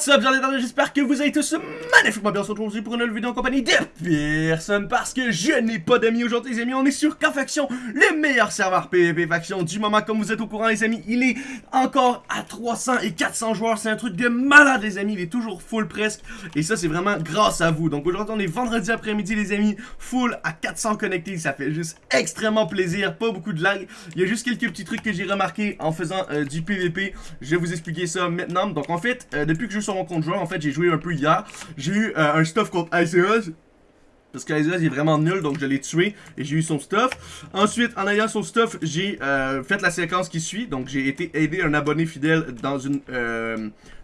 What's up, j'en ai j'espère que vous allez tous magnifiquement bien. Aujourd'hui pour une nouvelle vidéo en compagnie de personne parce que je n'ai pas d'amis aujourd'hui les amis, on est sur K-Faction, le meilleur serveur PvP Faction du moment. Comme vous êtes au courant les amis, il est encore à 300 et 400 joueurs, c'est un truc de malade les amis, il est toujours full presque. Et ça c'est vraiment grâce à vous, donc aujourd'hui on est vendredi après-midi les amis, full à 400 connectés, ça fait juste extrêmement plaisir, pas beaucoup de lag, il y a juste quelques petits trucs que j'ai remarqué en faisant euh, du PvP, je vais vous expliquer ça maintenant, donc en fait, euh, depuis que je joue sur mon compte joueur, en fait, j'ai joué un peu hier. J'ai eu euh, un stuff contre Iceos. Parce qu'Iceos est vraiment nul, donc je l'ai tué et j'ai eu son stuff. Ensuite, en ayant son stuff, j'ai euh, fait la séquence qui suit. Donc j'ai été aider un abonné fidèle dans une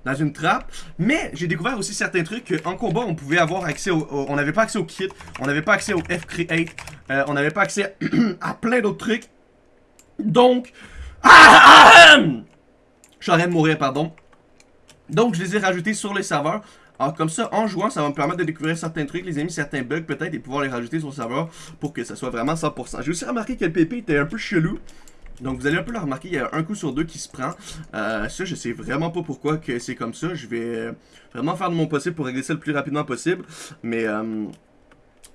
dans une trappe. Mais j'ai découvert aussi certains trucs qu'en combat, on pouvait avoir accès au... on n'avait pas accès au kit, on n'avait pas accès au F-Create, on n'avait pas accès à plein d'autres trucs. Donc... Ah, je suis en train de mourir, pardon. Donc, je les ai rajoutés sur les serveurs. Alors, comme ça, en jouant, ça va me permettre de découvrir certains trucs, les amis, certains bugs peut-être, et pouvoir les rajouter sur le serveur pour que ça soit vraiment 100%. J'ai aussi remarqué que le PP était un peu chelou. Donc vous allez un peu le remarquer, il y a un coup sur deux qui se prend. Euh, ça, je sais vraiment pas pourquoi que c'est comme ça. Je vais vraiment faire de mon possible pour régler ça le plus rapidement possible. Mais euh,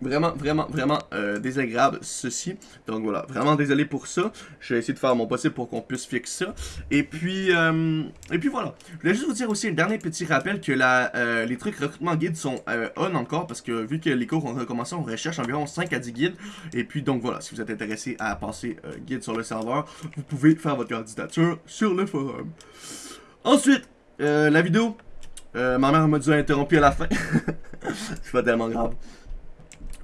Vraiment, vraiment, vraiment euh, désagréable ceci. Donc voilà, vraiment désolé pour ça. Je vais essayer de faire mon possible pour qu'on puisse fixer ça. Et puis, euh, et puis voilà. Je voulais juste vous dire aussi un dernier petit rappel que la, euh, les trucs recrutement guide sont on encore. Parce que vu que les cours ont recommencé, on recherche environ 5 à 10 guides. Et puis donc voilà, si vous êtes intéressé à passer guide sur le serveur, vous pouvez faire votre candidature sur le forum. Ensuite, la vidéo. ma mère m'a dit interrompu à la fin. C'est pas tellement grave.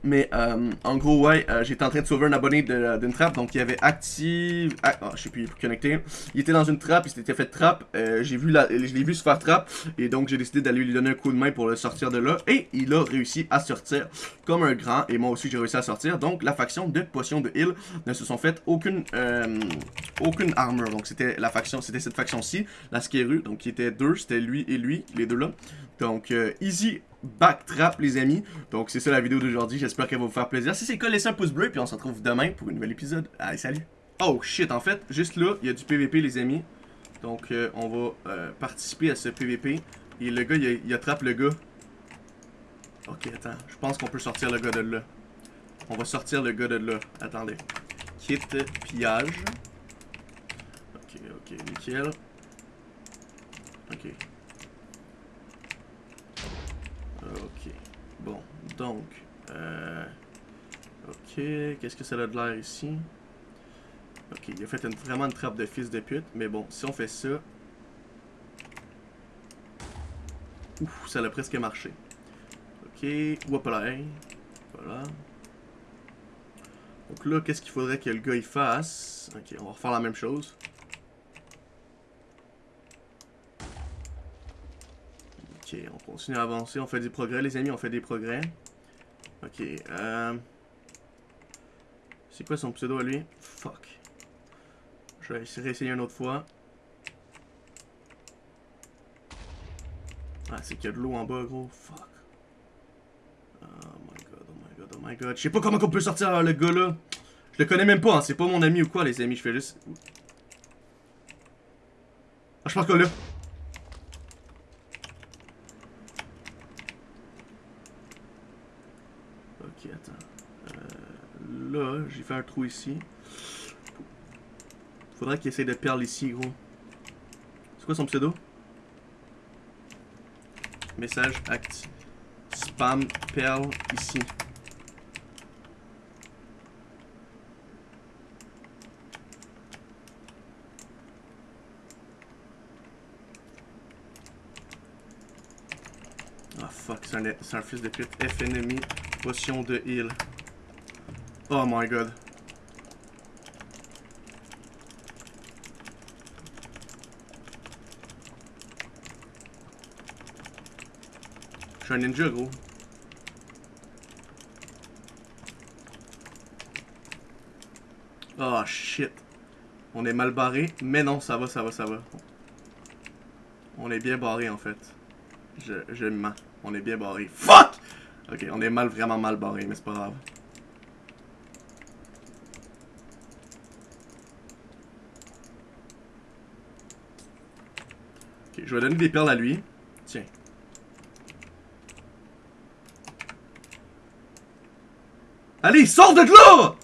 Mais euh, en gros, ouais, euh, j'étais en train de sauver un abonné d'une trappe. Donc, il avait active. Ah, oh, je sais plus, connecté. Il était dans une trappe, il s'était fait trappe. Euh, j'ai vu la, je l'ai vu se faire trappe. Et donc, j'ai décidé d'aller lui donner un coup de main pour le sortir de là. Et il a réussi à sortir comme un grand. Et moi aussi, j'ai réussi à sortir. Donc, la faction de potions de heal ne se sont fait aucune, aucune armure. Donc, c'était la faction, c'était cette faction-ci, la Skeru. Donc, qui était deux, c'était lui et lui, les deux là. Donc, easy backtrap, les amis. Donc, c'est ça la vidéo d'aujourd'hui. J'espère qu'elle va vous faire plaisir. Si c'est le cas, laissez un pouce bleu. Puis on se retrouve demain pour un nouvel épisode. Allez, salut. Oh, shit. En fait, juste là, il y a du PVP, les amis. Donc, euh, on va euh, participer à ce PVP. Et le gars, il, attrape le gars. Ok, attends. Je pense qu'on peut sortir le gars de là. On va sortir le gars de là. Attendez. Kit pillage. Ok, ok, nickel. Ok. Bon, donc... Euh, ok, qu'est-ce que ça a de l'air ici? Ok, il a fait vraiment une trappe de fils de pute. Mais bon, si on fait ça... Ouf, ça a presque marché. Ok, voilà. Voilà. Donc là, qu'est-ce qu'il faudrait que le gars fasse? Ok, on va refaire la même chose. Ok, on continue à avancer, on fait des progrès, les amis, on fait des progrès. Ok, euh... C'est quoi son pseudo à lui? Fuck. Je vais essayer réessayer une autre fois. Ah, c'est qu'il y a de l'eau en bas, gros. Fuck. Oh my god, oh my god, oh my god. Je sais pas comment on peut sortir le gars là. Je le connais même pas, hein. c'est pas mon ami ou quoi, les amis. Je fais juste... Ah, je pense que là. Ok, attends. Euh, là, j'ai fait un trou ici. Faudrait qu'il essaye de perle ici, gros. C'est quoi son pseudo? Message actif. Spam perle ici. Ah fuck, c'est un, un, fils de pute. F ennemi, de heal. Oh my god. Je suis un ninja, gros. Oh shit. On est mal barré, mais non, ça va, ça va, ça va. On est bien barré en fait. Je, je. On est bien barré. Fuck! Ok, on est mal, vraiment mal barré, mais c'est pas grave. Ok, je vais donner des perles à lui. Tiens. Allez, sors de là!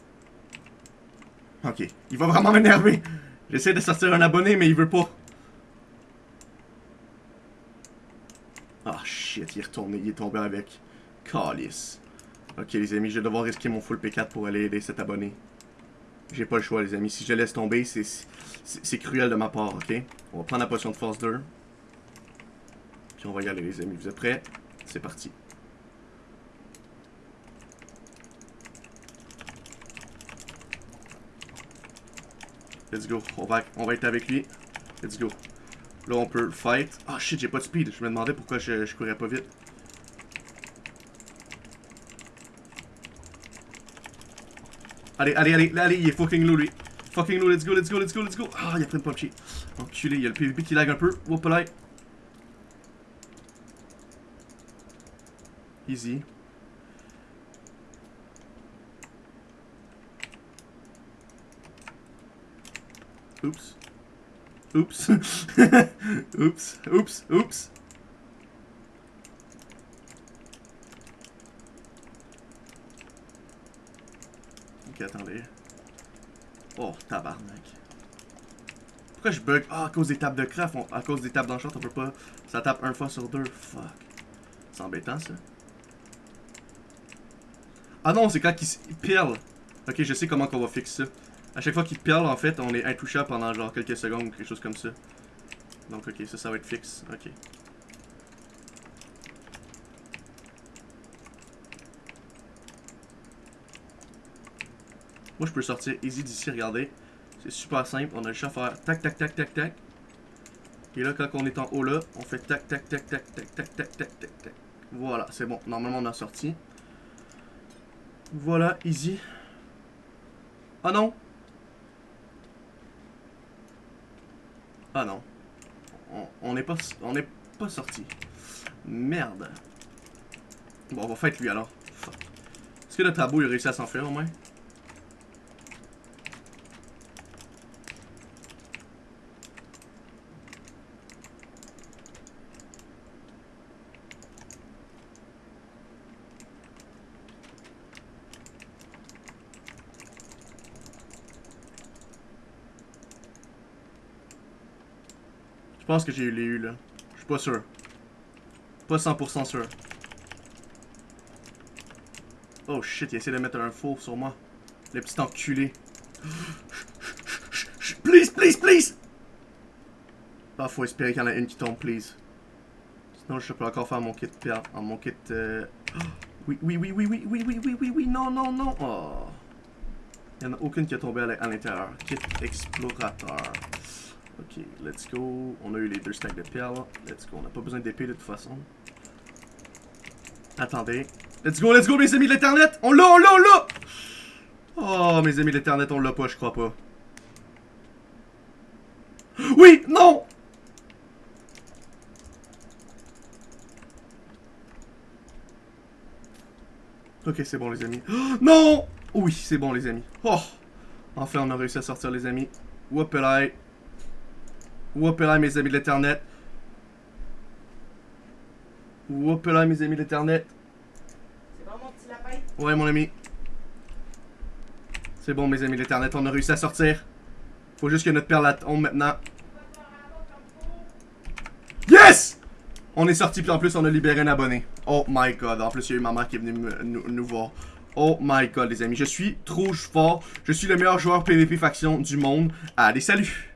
Ok, il va vraiment m'énerver. J'essaie de sortir un abonné, mais il veut pas. Ah oh, shit, il est retourné, il est tombé avec. Calice. Ok les amis, je vais devoir risquer mon full P4 pour aller aider cet abonné. J'ai pas le choix les amis, si je laisse tomber, c'est cruel de ma part, ok? On va prendre la potion de force 2. Puis on va y aller les amis, vous êtes prêts? C'est parti. Let's go. On va, on va être avec lui. Let's go. Là, on peut fight. Ah, shit, j'ai pas de speed. Je me demandais pourquoi je, je courais pas vite. Allez, allez, allez, allez, il est fucking low, lui. Fucking low, let's go, let's go, let's go, let's go. Ah, il a pris une punchy. Enculé, il y a le PvP qui lag un peu. Whoop. Easy. Oups. Oups. oups. Oups. Oups. Ok, attendez. Oh, tabarnak. Pourquoi je bug? Ah, à cause des tables de craft. à cause des tables d'enchant, on peut pas... Ça tape un fois sur deux. Fuck. C'est embêtant, ça. Ah non, c'est quand il perle. Ok, je sais comment qu'on va fixer ça. À chaque fois qu'il perle, en fait, on est intouchable pendant genre quelques secondes ou quelque chose comme ça. Donc, ok, ça, ça va être fixe. Ok. Moi, je peux sortir easy d'ici, regardez. C'est super simple. On a chat à faire tac, tac, tac, tac, tac. Et là, quand on est en haut là, on fait tac, tac, tac, tac, tac, tac, tac, tac, tac, tac. Voilà, c'est bon. Normalement, on a sorti. Voilà, easy. Ah non Ah non. On n'est pas, on est pas sorti. Merde. Bon, on va fight lui alors. Est-ce que notre tabou il a réussi à s'enfuir au moins Je pense que j'ai eu les eu là. Je suis pas sûr. Pas 100% sûr. Oh shit, il essaie de mettre un faux sur moi. Le petit enculé. Please, please, please! Ah, faut espérer qu'il y en a une qui tombe, please. Sinon, je peux encore faire mon kit pierre. En mon kit. Euh... Oui, oui, oui, oui, oui, oui, oui, oui, oui, oui, non, non, non. Oh. Il n'y en a aucune qui est tombée à l'intérieur. Kit explorateur. Ok, let's go. On a eu les deux stacks de perles. Let's go. On n'a pas besoin d'épée de toute façon. Attendez. Let's go, let's go, mes amis de l'internet! On l'a, on l'a, on l'a! Oh, mes amis de l'internet, on l'a pas, je crois pas. Oui! Non! Ok, c'est bon, les amis. non! Oui, c'est bon, les amis. Oh! Enfin, on a réussi à sortir, les amis. Whoopelai. Whoopelai, mes amis de l'internet. Whoopelai, mes amis de l'internet. C'est bon, mon petit lapin? Ouais, mon ami. C'est bon, mes amis de l'internet, on a réussi à sortir. Faut juste que notre perle tombe maintenant. Yes! On est sorti, puis en plus, on a libéré un abonné. Oh my god. En plus, il y a eu ma mère qui est venue nous, nous voir. Oh my god, les amis. Je suis trop fort. Je suis le meilleur joueur PvP faction du monde. Allez, salut!